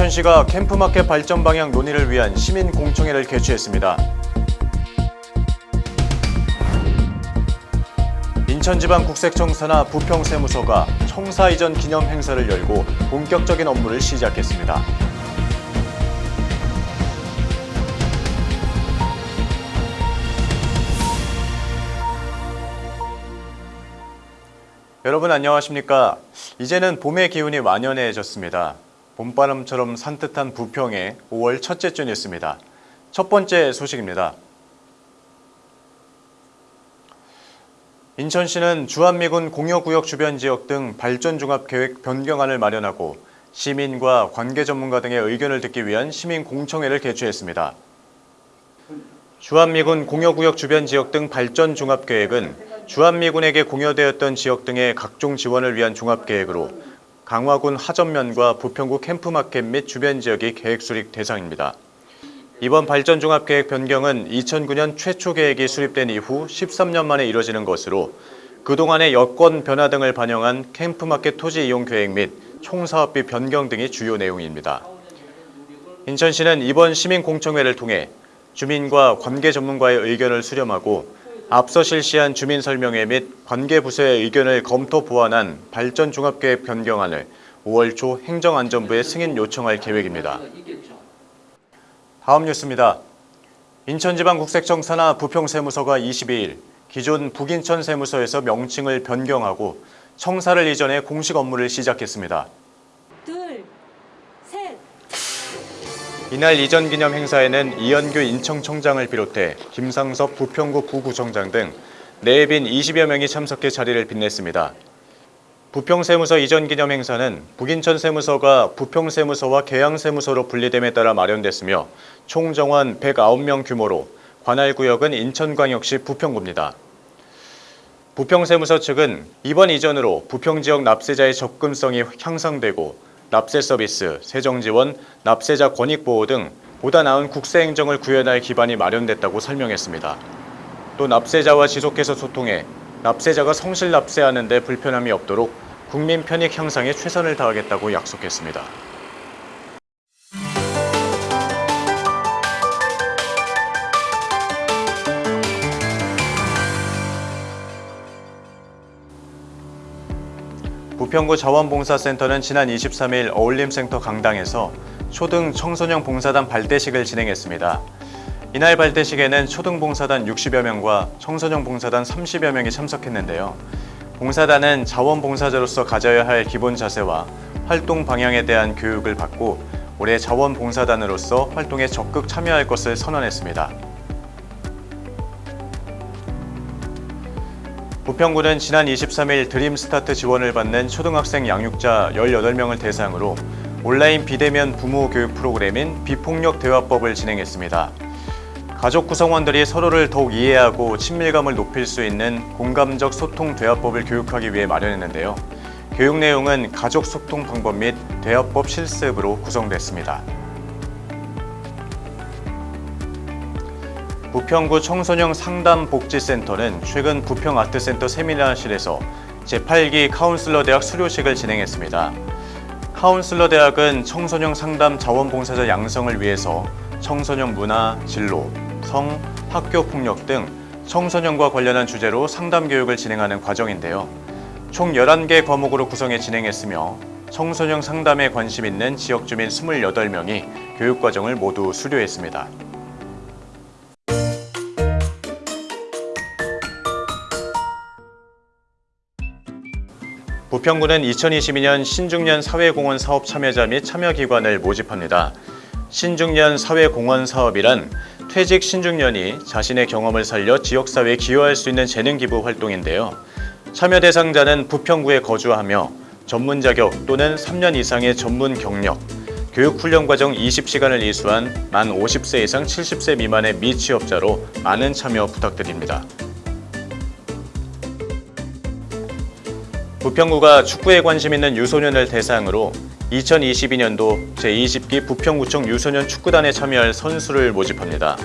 인천시가 캠프마켓 발전 방향 논의를 위한 시민 공청회를 개최했습니다. 인천지방국세청사나 부평세무서가 청사 이전 기념 행사를 열고 본격적인 업무를 시작했습니다. 여러분 안녕하십니까? 이제는 봄의 기운이 완연해졌습니다. 봄바람처럼 산뜻한 부평의 5월 첫째 주 뉴스입니다. 첫 번째 소식입니다. 인천시는 주한미군 공여구역 주변 지역 등 발전종합계획 변경안을 마련하고 시민과 관계 전문가 등의 의견을 듣기 위한 시민 공청회를 개최했습니다. 주한미군 공여구역 주변 지역 등 발전 종합계획은 주한미군에게 공여되었던 지역 등의 각종 지원을 위한 종합계획으로 강화군 하전면과 부평구 캠프마켓 및 주변 지역이 계획 수립 대상입니다. 이번 발전종합계획 변경은 2009년 최초 계획이 수립된 이후 13년 만에 이뤄지는 것으로 그동안의 여건 변화 등을 반영한 캠프마켓 토지 이용 계획 및 총사업비 변경 등이 주요 내용입니다. 인천시는 이번 시민공청회를 통해 주민과 관계 전문가의 의견을 수렴하고 앞서 실시한 주민설명회 및 관계부서의 의견을 검토 보완한 발전종합계획 변경안을 5월 초 행정안전부에 승인 요청할 계획입니다. 다음 뉴스입니다. 인천지방국세청사나 부평세무서가 22일 기존 북인천 세무서에서 명칭을 변경하고 청사를 이전해 공식 업무를 시작했습니다. 이날 이전 기념 행사에는 이현규 인천청장을 비롯해 김상섭 부평구 부구청장 등 내빈 20여 명이 참석해 자리를 빛냈습니다. 부평세무서 이전 기념 행사는 북인천 세무서가 부평세무서와 계양세무서로 분리됨에 따라 마련됐으며 총 정원 109명 규모로 관할 구역은 인천광역시 부평구입니다. 부평세무서 측은 이번 이전으로 부평 지역 납세자의 접근성이 향상되고 납세 서비스, 세정 지원, 납세자 권익 보호 등 보다 나은 국세 행정을 구현할 기반이 마련됐다고 설명했습니다. 또 납세자와 지속해서 소통해 납세자가 성실 납세하는 데 불편함이 없도록 국민 편익 향상에 최선을 다하겠다고 약속했습니다. 부평구 자원봉사센터는 지난 23일 어울림센터 강당에서 초등 청소년 봉사단 발대식을 진행했습니다. 이날 발대식에는 초등 봉사단 60여 명과 청소년 봉사단 30여 명이 참석했는데요. 봉사단은 자원봉사자로서 가져야 할 기본 자세와 활동 방향에 대한 교육을 받고 올해 자원봉사단으로서 활동에 적극 참여할 것을 선언했습니다. 부평구는 지난 23일 드림스타트 지원을 받는 초등학생 양육자 18명을 대상으로 온라인 비대면 부모 교육 프로그램인 비폭력 대화법을 진행했습니다. 가족 구성원들이 서로를 더욱 이해하고 친밀감을 높일 수 있는 공감적 소통 대화법을 교육하기 위해 마련했는데요. 교육 내용은 가족 소통 방법 및 대화법 실습으로 구성됐습니다. 부평구 청소년 상담복지센터는 최근 부평 아트센터 세미나실에서 제8기 카운슬러 대학 수료식을 진행했습니다. 카운슬러 대학은 청소년 상담 자원봉사자 양성을 위해서 청소년 문화, 진로, 성, 학교 폭력 등 청소년과 관련한 주제로 상담 교육을 진행하는 과정인데요. 총 11개 과목으로 구성해 진행했으며 청소년 상담에 관심 있는 지역 주민 28명이 교육과정을 모두 수료했습니다. 부평구는 2022년 신중년 사회공헌 사업 참여자 및 참여기관을 모집합니다. 신중년 사회공헌 사업이란 퇴직 신중년이 자신의 경험을 살려 지역사회에 기여할 수 있는 재능기부 활동인데요. 참여 대상자는 부평구에 거주하며 전문 자격 또는 3년 이상의 전문 경력, 교육훈련 과정 20시간을 이수한 만 50세 이상 70세 미만의 미취업자로 많은 참여 부탁드립니다. 부평구가 축구에 관심 있는 유소년을 대상으로 2022년도 제20기 부평구청 유소년 축구단에 참여할 선수를 모집합니다.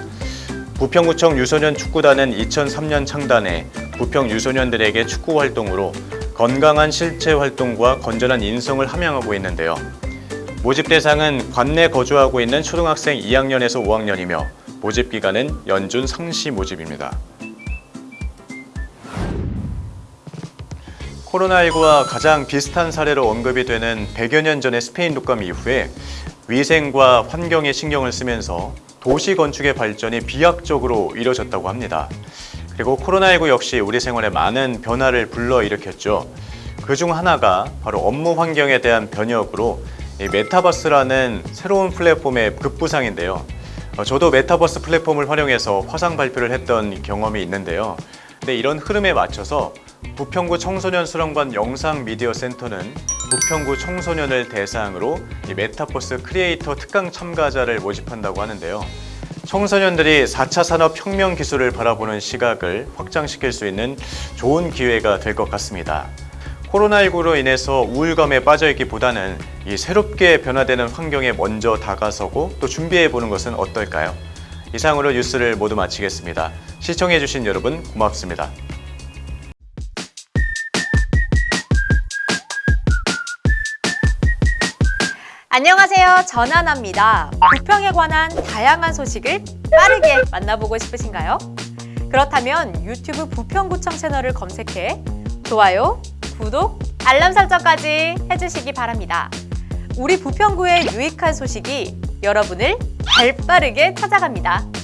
부평구청 유소년 축구단은 2003년 창단해 부평 유소년들에게 축구 활동으로 건강한 실체 활동과 건전한 인성을 함양하고 있는데요. 모집 대상은 관내 거주하고 있는 초등학생 2학년에서 5학년이며 모집 기간은 연준 상시 모집입니다. 코로나19와 가장 비슷한 사례로 언급이 되는 100여 년 전의 스페인 독감 이후에 위생과 환경에 신경을 쓰면서 도시 건축의 발전이 비약적으로 이뤄졌다고 합니다. 그리고 코로나19 역시 우리 생활에 많은 변화를 불러일으켰죠. 그 중 하나가 바로 업무 환경에 대한 변혁으로 이 메타버스라는 새로운 플랫폼의 급부상인데요. 어, 저도 메타버스 플랫폼을 활용해서 화상 발표를 했던 경험이 있는데요. 근데 이런 흐름에 맞춰서 부평구 청소년 수련관 영상 미디어 센터는 부평구 청소년을 대상으로 이 메타버스 크리에이터 특강 참가자를 모집한다고 하는데요. 청소년들이 4차 산업혁명 기술을 바라보는 시각을 확장시킬 수 있는 좋은 기회가 될 것 같습니다. 코로나19로 인해서 우울감에 빠져있기보다는 이 새롭게 변화되는 환경에 먼저 다가서고 또 준비해보는 것은 어떨까요? 이상으로 뉴스를 모두 마치겠습니다. 시청해주신 여러분 고맙습니다. 안녕하세요. 전하나입니다. 부평에 관한 다양한 소식을 빠르게 만나보고 싶으신가요? 그렇다면 유튜브 부평구청 채널을 검색해 좋아요, 구독, 알람 설정까지 해주시기 바랍니다. 우리 부평구의 유익한 소식이 여러분을 발빠르게 찾아갑니다.